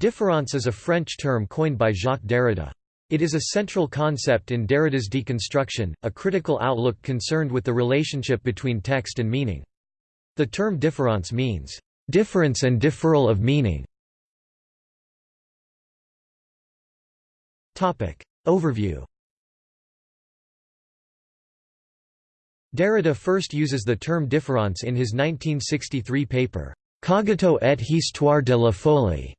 Différance is a French term coined by Jacques Derrida. It is a central concept in Derrida's deconstruction, a critical outlook concerned with the relationship between text and meaning. The term différance means, "...difference and differential of meaning". Overview Derrida first uses the term différance in his 1963 paper, Cogito et histoire de la folie.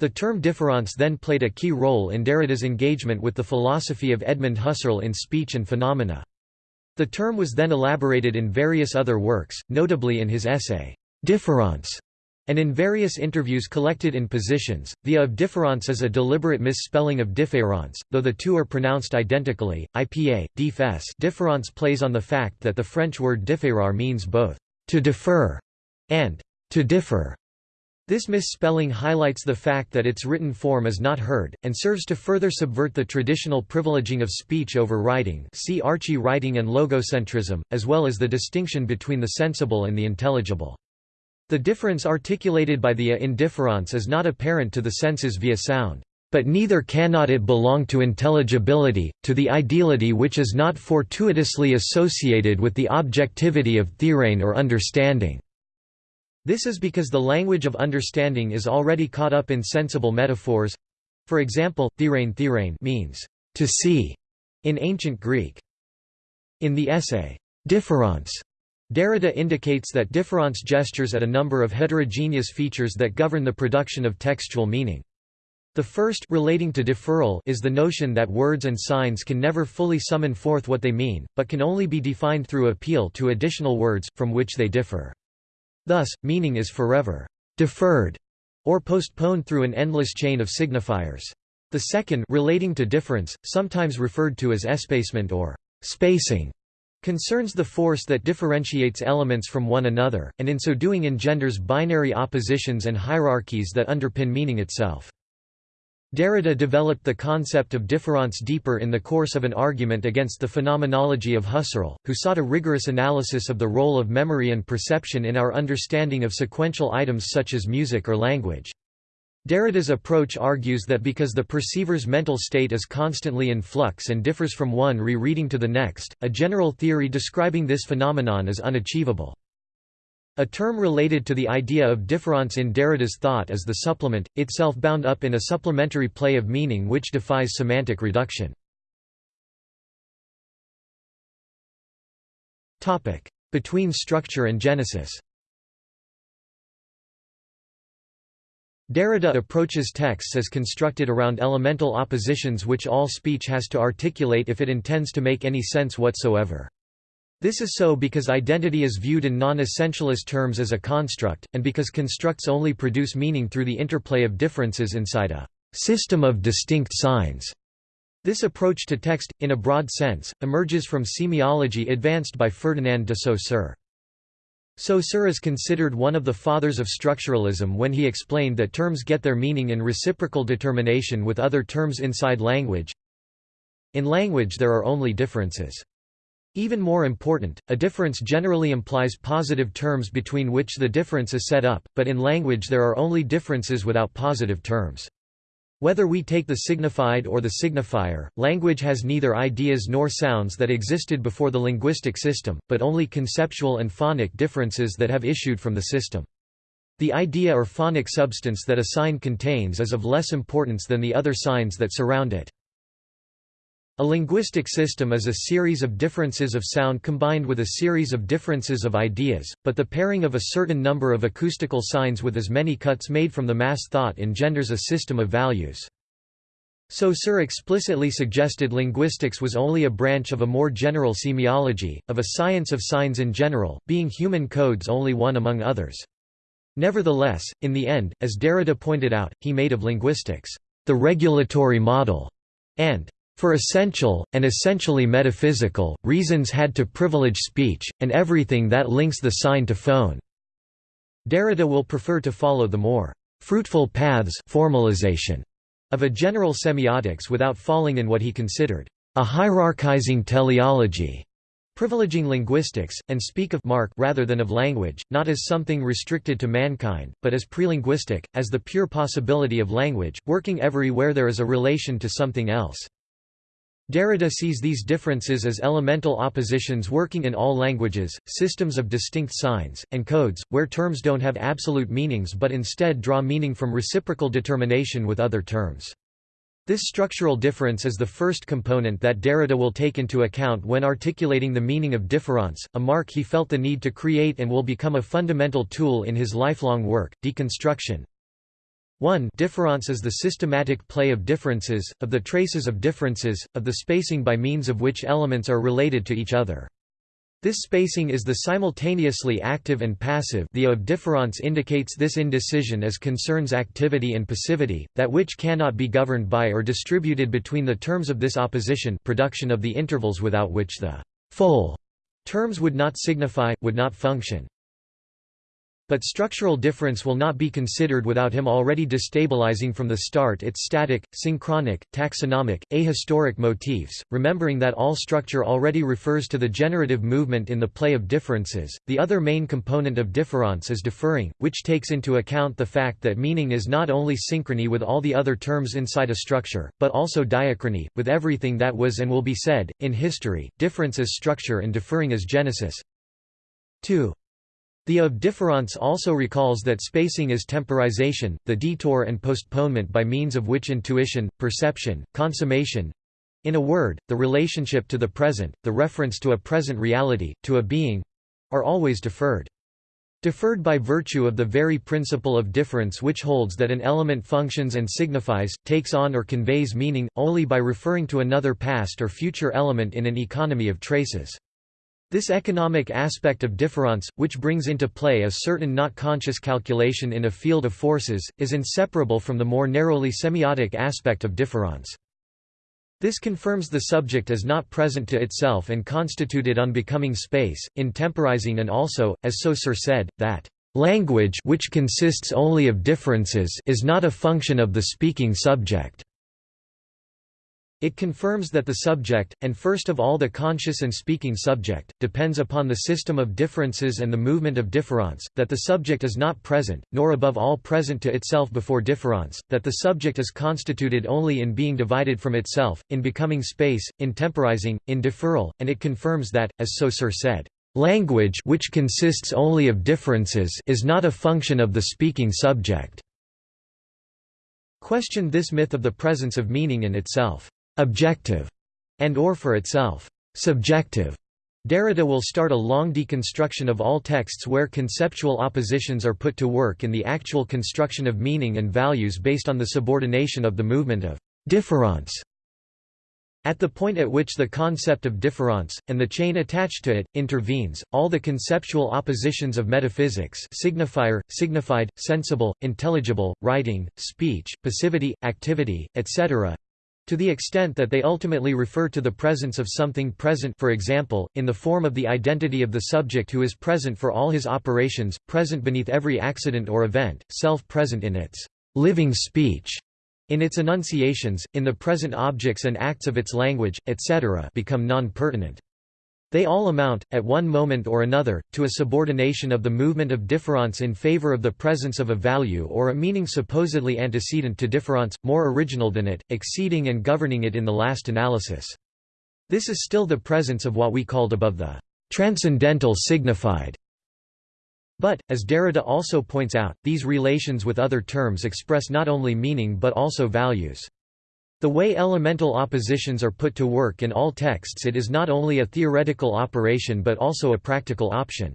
The term difference then played a key role in Derrida's engagement with the philosophy of Edmund Husserl in Speech and Phenomena. The term was then elaborated in various other works, notably in his essay, Différance, and in various interviews collected in Positions. The of difference is a deliberate misspelling of différence, though the two are pronounced identically. IPA, difes. Différance plays on the fact that the French word différer means both to defer and to differ. This misspelling highlights the fact that its written form is not heard, and serves to further subvert the traditional privileging of speech over writing see arche-writing and logocentrism, as well as the distinction between the sensible and the intelligible. The difference articulated by the a in is not apparent to the senses via sound, but neither cannot it belong to intelligibility, to the ideality which is not fortuitously associated with the objectivity of theorein or understanding. This is because the language of understanding is already caught up in sensible metaphors. For example, theorein theorein means to see in ancient Greek. In the essay, Difference, Derrida indicates that difference gestures at a number of heterogeneous features that govern the production of textual meaning. The first relating to deferral is the notion that words and signs can never fully summon forth what they mean, but can only be defined through appeal to additional words, from which they differ. Thus, meaning is forever deferred or postponed through an endless chain of signifiers. The second relating to difference, sometimes referred to as espacement or spacing, concerns the force that differentiates elements from one another, and in so doing engenders binary oppositions and hierarchies that underpin meaning itself. Derrida developed the concept of différance deeper in the course of an argument against the phenomenology of Husserl, who sought a rigorous analysis of the role of memory and perception in our understanding of sequential items such as music or language. Derrida's approach argues that because the perceiver's mental state is constantly in flux and differs from one rereading to the next, a general theory describing this phenomenon is unachievable. A term related to the idea of différance in Derrida's thought is the supplement, itself bound up in a supplementary play of meaning which defies semantic reduction. Between structure and genesis Derrida approaches texts as constructed around elemental oppositions which all speech has to articulate if it intends to make any sense whatsoever. This is so because identity is viewed in non-essentialist terms as a construct, and because constructs only produce meaning through the interplay of differences inside a system of distinct signs. This approach to text, in a broad sense, emerges from semiology advanced by Ferdinand de Saussure. Saussure is considered one of the fathers of structuralism when he explained that terms get their meaning in reciprocal determination with other terms inside language. In language there are only differences. Even more important, a difference generally implies positive terms between which the difference is set up, but in language there are only differences without positive terms. Whether we take the signified or the signifier, language has neither ideas nor sounds that existed before the linguistic system, but only conceptual and phonic differences that have issued from the system. The idea or phonic substance that a sign contains is of less importance than the other signs that surround it. A linguistic system is a series of differences of sound combined with a series of differences of ideas, but the pairing of a certain number of acoustical signs with as many cuts made from the mass thought engenders a system of values. Saussure explicitly suggested linguistics was only a branch of a more general semiology, of a science of signs in general, being human codes only one among others. Nevertheless, in the end, as Derrida pointed out, he made of linguistics, the regulatory model, and for essential, and essentially metaphysical, reasons had to privilege speech, and everything that links the sign to phone. Derrida will prefer to follow the more fruitful paths formalization of a general semiotics without falling in what he considered a hierarchizing teleology, privileging linguistics, and speak of mark rather than of language, not as something restricted to mankind, but as prelinguistic, as the pure possibility of language, working everywhere there is a relation to something else. Derrida sees these differences as elemental oppositions working in all languages, systems of distinct signs, and codes, where terms don't have absolute meanings but instead draw meaning from reciprocal determination with other terms. This structural difference is the first component that Derrida will take into account when articulating the meaning of différance, a mark he felt the need to create and will become a fundamental tool in his lifelong work, deconstruction. 1 Difference is the systematic play of differences, of the traces of differences, of the spacing by means of which elements are related to each other. This spacing is the simultaneously active and passive the of difference indicates this indecision as concerns activity and passivity, that which cannot be governed by or distributed between the terms of this opposition production of the intervals without which the full terms would not signify, would not function. But structural difference will not be considered without him already destabilizing from the start its static, synchronic, taxonomic, ahistoric motifs, remembering that all structure already refers to the generative movement in the play of differences. The other main component of difference is deferring, which takes into account the fact that meaning is not only synchrony with all the other terms inside a structure, but also diachrony, with everything that was and will be said. In history, difference is structure and deferring is genesis. 2. The of difference also recalls that spacing is temporization, the detour and postponement by means of which intuition, perception, consummation—in a word, the relationship to the present, the reference to a present reality, to a being—are always deferred. Deferred by virtue of the very principle of difference which holds that an element functions and signifies, takes on or conveys meaning, only by referring to another past or future element in an economy of traces. This economic aspect of difference, which brings into play a certain not conscious calculation in a field of forces, is inseparable from the more narrowly semiotic aspect of difference. This confirms the subject as not present to itself and constituted unbecoming space, in temporizing and also, as Saussure said, that language which consists only of differences is not a function of the speaking subject. It confirms that the subject, and first of all the conscious and speaking subject, depends upon the system of differences and the movement of difference, that the subject is not present, nor above all present to itself before difference, that the subject is constituted only in being divided from itself, in becoming space, in temporizing, in deferral, and it confirms that, as Saussure said, "...language which consists only of differences is not a function of the speaking subject." Questioned this myth of the presence of meaning in itself objective, and or for itself, subjective. Derrida will start a long deconstruction of all texts where conceptual oppositions are put to work in the actual construction of meaning and values based on the subordination of the movement of difference. At the point at which the concept of difference, and the chain attached to it, intervenes, all the conceptual oppositions of metaphysics signifier, signified, sensible, intelligible, writing, speech, passivity, activity, etc., to the extent that they ultimately refer to the presence of something present for example, in the form of the identity of the subject who is present for all his operations, present beneath every accident or event, self-present in its living speech, in its enunciations, in the present objects and acts of its language, etc. become non-pertinent. They all amount, at one moment or another, to a subordination of the movement of difference in favor of the presence of a value or a meaning supposedly antecedent to difference, more original than it, exceeding and governing it in the last analysis. This is still the presence of what we called above the transcendental signified. But, as Derrida also points out, these relations with other terms express not only meaning but also values. The way elemental oppositions are put to work in all texts it is not only a theoretical operation but also a practical option.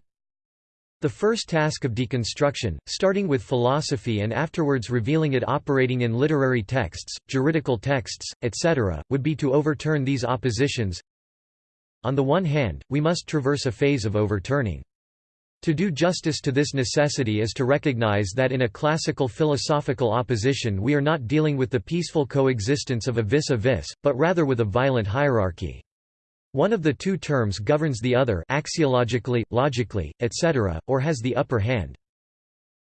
The first task of deconstruction, starting with philosophy and afterwards revealing it operating in literary texts, juridical texts, etc., would be to overturn these oppositions. On the one hand, we must traverse a phase of overturning. To do justice to this necessity is to recognize that in a classical philosophical opposition we are not dealing with the peaceful coexistence of a vis-a-vis, but rather with a violent hierarchy. One of the two terms governs the other axiologically, logically, etc., or has the upper hand.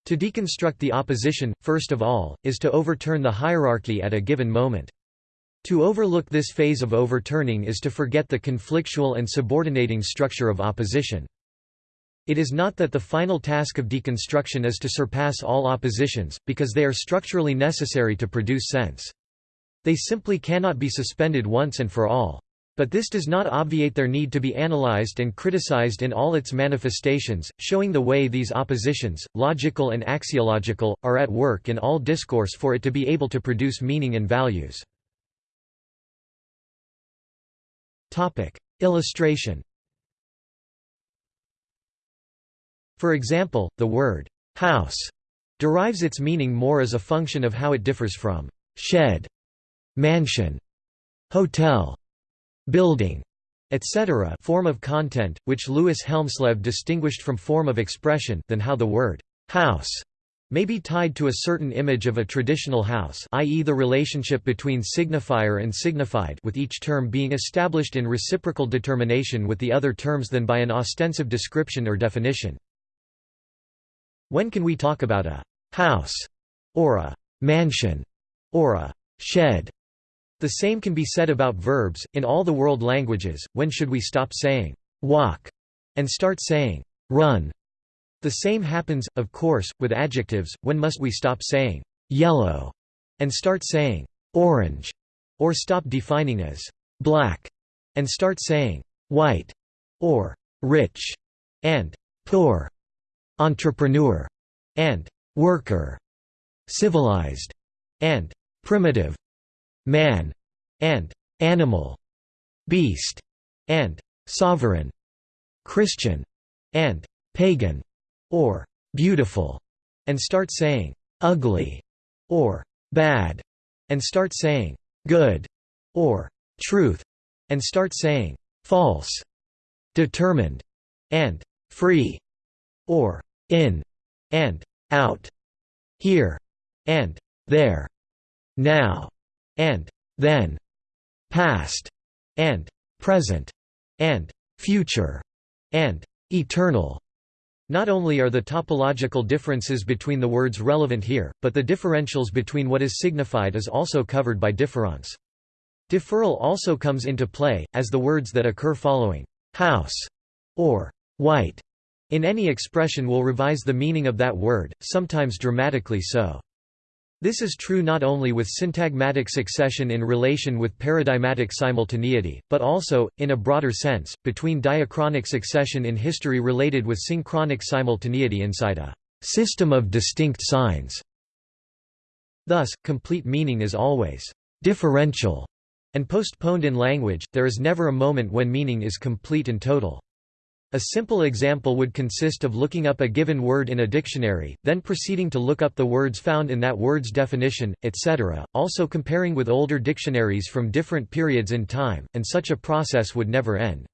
To deconstruct the opposition, first of all, is to overturn the hierarchy at a given moment. To overlook this phase of overturning is to forget the conflictual and subordinating structure of opposition. It is not that the final task of deconstruction is to surpass all oppositions, because they are structurally necessary to produce sense. They simply cannot be suspended once and for all. But this does not obviate their need to be analyzed and criticized in all its manifestations, showing the way these oppositions, logical and axiological, are at work in all discourse for it to be able to produce meaning and values. Topic: Illustration. For example, the word house derives its meaning more as a function of how it differs from shed, mansion, hotel, building, etc. form of content, which Louis Hjelmslev distinguished from form of expression than how the word house may be tied to a certain image of a traditional house i.e. the relationship between signifier and signified with each term being established in reciprocal determination with the other terms than by an ostensive description or definition. When can we talk about a «house» or a «mansion» or a «shed»? The same can be said about verbs, in all the world languages, when should we stop saying «walk» and start saying «run»? The same happens, of course, with adjectives, when must we stop saying «yellow» and start saying «orange» or stop defining as «black» and start saying «white» or «rich» and «poor», «entrepreneur» and «worker», «civilized» and «primitive», «man» and «animal», «beast» and «sovereign», «Christian» and «pagan» or beautiful, and start saying ugly or bad, and start saying good or truth, and start saying false, determined, and free, or in and out, here and there, now and then, past and present, and future, and eternal. Not only are the topological differences between the words relevant here, but the differentials between what is signified is also covered by difference. Differential also comes into play, as the words that occur following house or white in any expression will revise the meaning of that word, sometimes dramatically so. This is true not only with syntagmatic succession in relation with paradigmatic simultaneity, but also, in a broader sense, between diachronic succession in history related with synchronic simultaneity inside a system of distinct signs. Thus, complete meaning is always differential and postponed in language, there is never a moment when meaning is complete and total. A simple example would consist of looking up a given word in a dictionary, then proceeding to look up the words found in that word's definition, etc., also comparing with older dictionaries from different periods in time, and such a process would never end.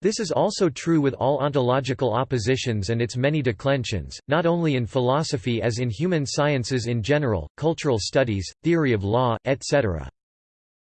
This is also true with all ontological oppositions and its many declensions, not only in philosophy as in human sciences in general, cultural studies, theory of law, etc.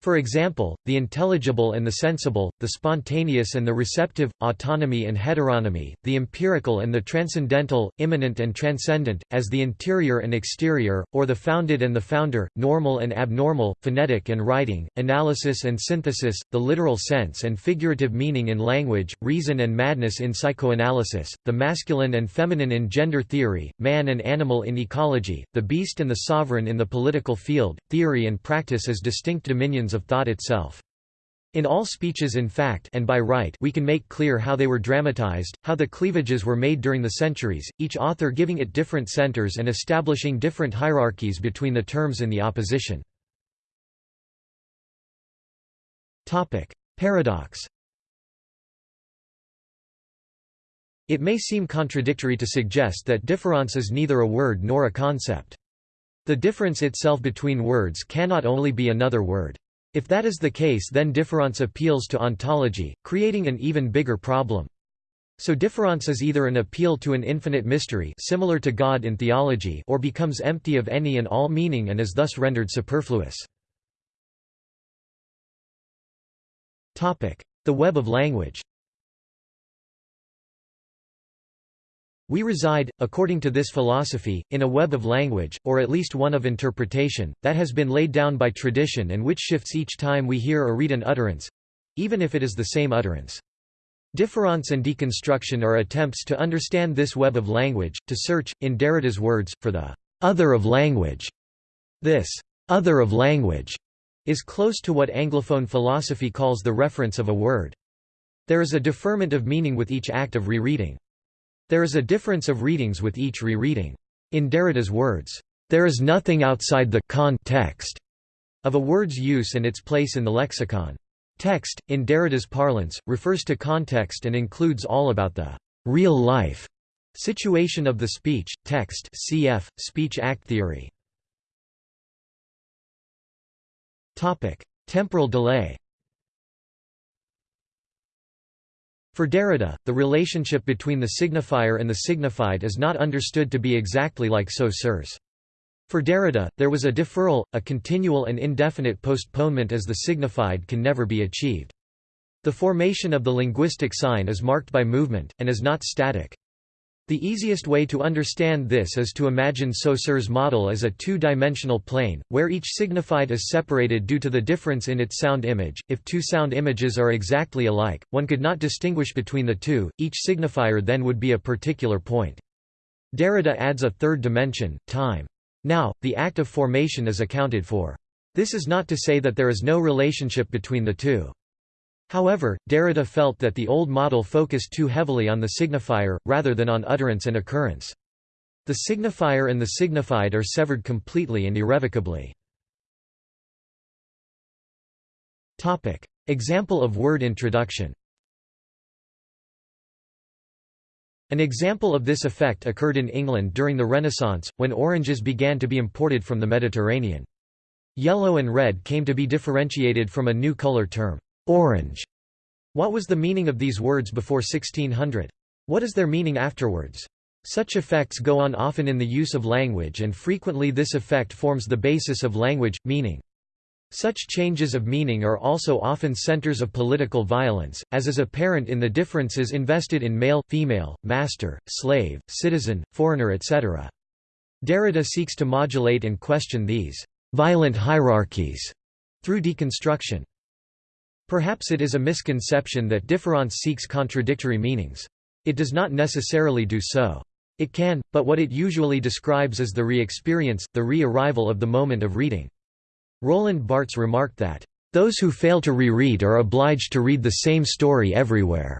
For example, the intelligible and the sensible, the spontaneous and the receptive, autonomy and heteronomy, the empirical and the transcendental, immanent and transcendent, as the interior and exterior, or the founded and the founder, normal and abnormal, phonetic and writing, analysis and synthesis, the literal sense and figurative meaning in language, reason and madness in psychoanalysis, the masculine and feminine in gender theory, man and animal in ecology, the beast and the sovereign in the political field, theory and practice as distinct dominions of thought itself. In all speeches in fact and by right we can make clear how they were dramatized, how the cleavages were made during the centuries, each author giving it different centers and establishing different hierarchies between the terms in the opposition. Topic. Paradox It may seem contradictory to suggest that difference is neither a word nor a concept. The difference itself between words cannot only be another word. If that is the case then difference appeals to ontology, creating an even bigger problem. So difference is either an appeal to an infinite mystery similar to God in theology or becomes empty of any and all meaning and is thus rendered superfluous. The web of language We reside, according to this philosophy, in a web of language, or at least one of interpretation, that has been laid down by tradition and which shifts each time we hear or read an utterance—even if it is the same utterance. Difference and deconstruction are attempts to understand this web of language, to search, in Derrida's words, for the other of language. This other of language is close to what Anglophone philosophy calls the reference of a word. There is a deferment of meaning with each act of rereading. There is a difference of readings with each rereading. In Derrida's words, there is nothing outside the context of a word's use and its place in the lexicon. Text, in Derrida's parlance, refers to context and includes all about the real life situation of the speech, text cf. speech-act theory. Temporal delay For Derrida, the relationship between the signifier and the signified is not understood to be exactly like Saussure's. For Derrida, there was a deferral, a continual and indefinite postponement as the signified can never be achieved. The formation of the linguistic sign is marked by movement, and is not static. The easiest way to understand this is to imagine Saussure's model as a two-dimensional plane, where each signified is separated due to the difference in its sound image. If two sound images are exactly alike, one could not distinguish between the two, each signifier then would be a particular point. Derrida adds a third dimension, time. Now, the act of formation is accounted for. This is not to say that there is no relationship between the two. However, Derrida felt that the old model focused too heavily on the signifier, rather than on utterance and occurrence. The signifier and the signified are severed completely and irrevocably. Example of word introduction An example of this effect occurred in England during the Renaissance, when oranges began to be imported from the Mediterranean. Yellow and red came to be differentiated from a new color term, Orange. What was the meaning of these words before 1600? What is their meaning afterwards? Such effects go on often in the use of language and frequently this effect forms the basis of language, meaning. Such changes of meaning are also often centers of political violence, as is apparent in the differences invested in male, female, master, slave, citizen, foreigner etc. Derrida seeks to modulate and question these violent hierarchies through deconstruction. Perhaps it is a misconception that difference seeks contradictory meanings. It does not necessarily do so. It can, but what it usually describes is the re-experience, the re-arrival of the moment of reading. Roland Barthes remarked that, "...those who fail to reread are obliged to read the same story everywhere."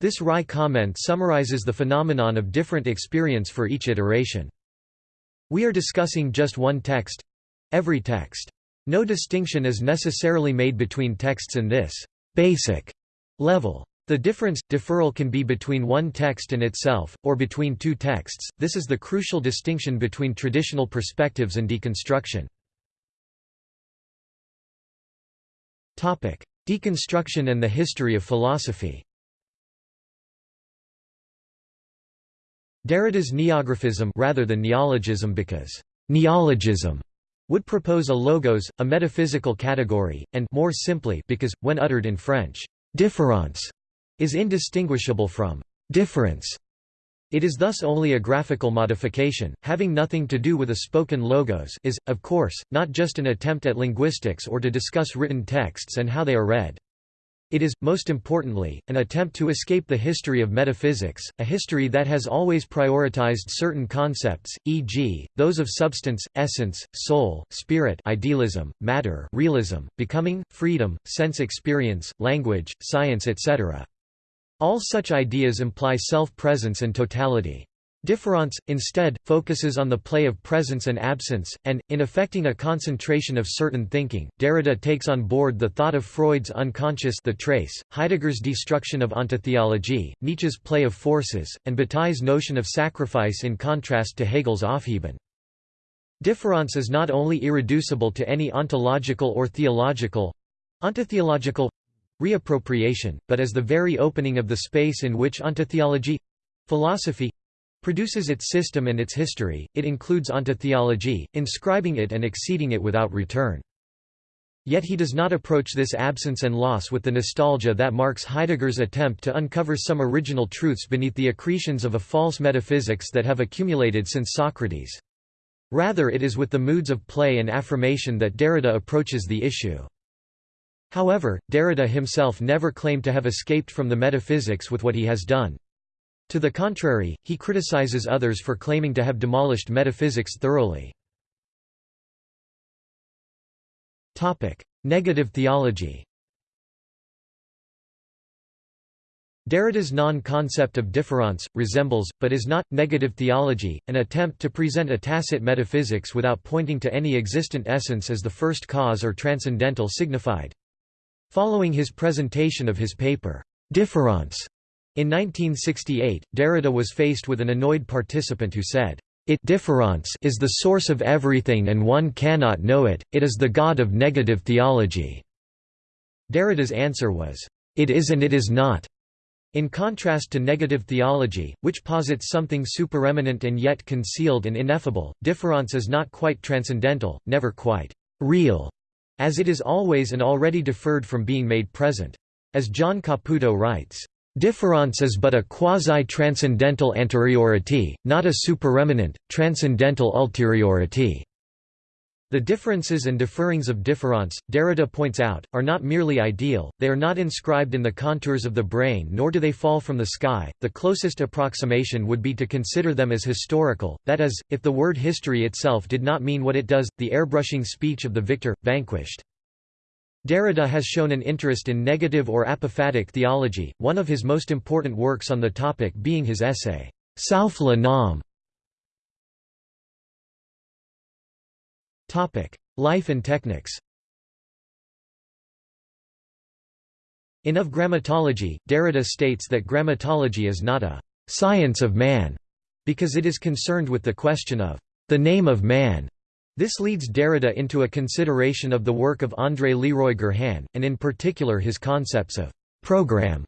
This wry comment summarizes the phenomenon of different experience for each iteration. We are discussing just one text—every text. No distinction is necessarily made between texts in this basic level. The difference, deferral can be between one text and itself, or between two texts, this is the crucial distinction between traditional perspectives and deconstruction. Deconstruction and the history of philosophy Derrida's neographism rather than neologism because neologism would propose a logos, a metaphysical category, and more simply because, when uttered in French, différence is indistinguishable from difference. It is thus only a graphical modification, having nothing to do with a spoken logos is, of course, not just an attempt at linguistics or to discuss written texts and how they are read. It is, most importantly, an attempt to escape the history of metaphysics, a history that has always prioritized certain concepts, e.g., those of substance, essence, soul, spirit idealism, matter realism, becoming, freedom, sense experience, language, science etc. All such ideas imply self-presence and totality. Difference, instead, focuses on the play of presence and absence, and, in effecting a concentration of certain thinking, Derrida takes on board the thought of Freud's unconscious the trace, Heidegger's destruction of ontotheology, Nietzsche's play of forces, and Bataille's notion of sacrifice in contrast to Hegel's Aufheben. Difference is not only irreducible to any ontological or theological ontotheological reappropriation, but as the very opening of the space in which ontotheology philosophy produces its system and its history, it includes ontotheology, inscribing it and exceeding it without return. Yet he does not approach this absence and loss with the nostalgia that marks Heidegger's attempt to uncover some original truths beneath the accretions of a false metaphysics that have accumulated since Socrates. Rather it is with the moods of play and affirmation that Derrida approaches the issue. However, Derrida himself never claimed to have escaped from the metaphysics with what he has done. To the contrary, he criticizes others for claiming to have demolished metaphysics thoroughly. Negative theology Derrida's non-concept of différance, resembles, but is not, negative theology, an attempt to present a tacit metaphysics without pointing to any existent essence as the first cause or transcendental signified. Following his presentation of his paper, Différance, in 1968, Derrida was faced with an annoyed participant who said, it difference is the source of everything and one cannot know it, it is the god of negative theology." Derrida's answer was, "...it is and it is not." In contrast to negative theology, which posits something supereminent and yet concealed and ineffable, difference is not quite transcendental, never quite real, as it is always and already deferred from being made present. As John Caputo writes, Difference is but a quasi-transcendental anteriority, not a supereminent, transcendental ulteriority. The differences and differings of difference, Derrida points out, are not merely ideal, they are not inscribed in the contours of the brain nor do they fall from the sky. The closest approximation would be to consider them as historical, that is, if the word history itself did not mean what it does, the airbrushing speech of the victor, vanquished. Derrida has shown an interest in negative or apophatic theology, one of his most important works on the topic being his essay, Sauf le nom. Life and techniques In Of Grammatology, Derrida states that grammatology is not a «science of man», because it is concerned with the question of «the name of man» This leads Derrida into a consideration of the work of André Leroi-Gourhan, and in particular his concepts of «program»,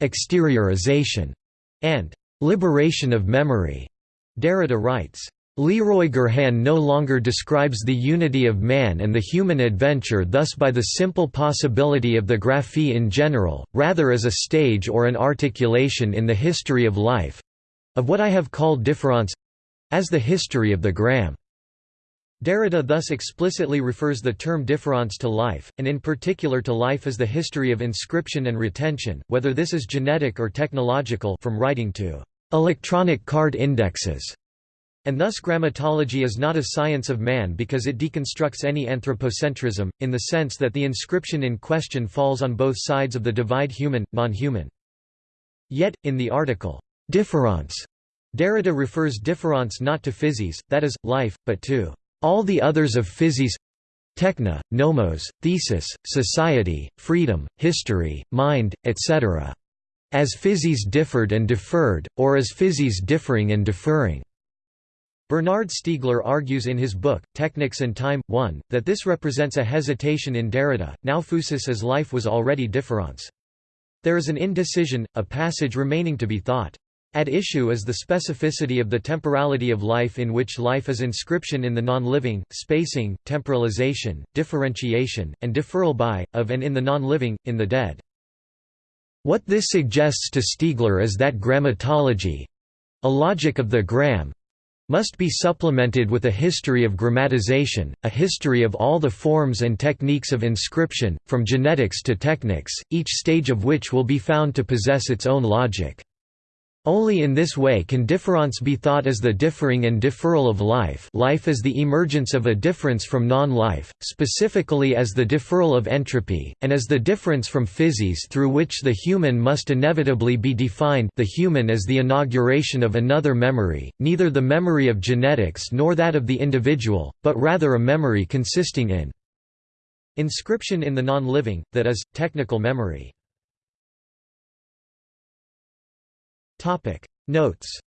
«exteriorization» and «liberation of memory». Derrida writes, Leroi-Gourhan no longer describes the unity of man and the human adventure thus by the simple possibility of the graphie in general, rather as a stage or an articulation in the history of life—of what I have called difference—as the history of the gram. Derrida thus explicitly refers the term difference to life, and in particular to life as the history of inscription and retention, whether this is genetic or technological from writing to electronic card indexes. And thus grammatology is not a science of man because it deconstructs any anthropocentrism, in the sense that the inscription in question falls on both sides of the divide human, non-human. Yet, in the article, difference, Derrida refers difference not to physis, that is, life, but to all the others of physis techne, nomos, thesis, society, freedom, history, mind, etc. As physis differed and deferred, or as physis differing and deferring. Bernard Stiegler argues in his book, Technics and Time, 1, that this represents a hesitation in Derrida, now physis as life was already difference. There is an indecision, a passage remaining to be thought. At issue is the specificity of the temporality of life in which life is inscription in the non-living, spacing, temporalization, differentiation, and deferral by, of and in the non-living, in the dead. What this suggests to Stiegler is that grammatology—a logic of the gram, must be supplemented with a history of grammatization, a history of all the forms and techniques of inscription, from genetics to technics, each stage of which will be found to possess its own logic. Only in this way can difference be thought as the differing and deferral of life life as the emergence of a difference from non-life, specifically as the deferral of entropy, and as the difference from physis through which the human must inevitably be defined the human as the inauguration of another memory, neither the memory of genetics nor that of the individual, but rather a memory consisting in inscription in the non-living, that is, technical memory. Topic Notes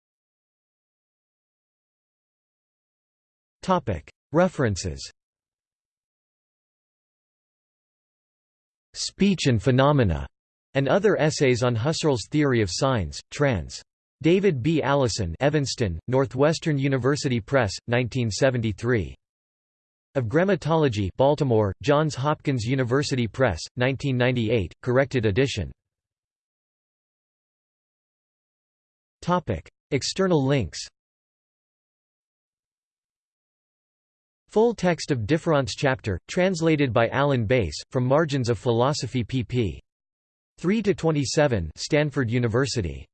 Topic References Speech and Phenomena, and other essays on Husserl's theory of signs, trans. David B. Allison Evanston, Northwestern University Press, 1973. Of Grammatology Baltimore, Johns Hopkins University Press, 1998, corrected edition. External links Full text of Difference chapter, translated by Alan Bass, from Margins of Philosophy pp. 3 to 27, Stanford University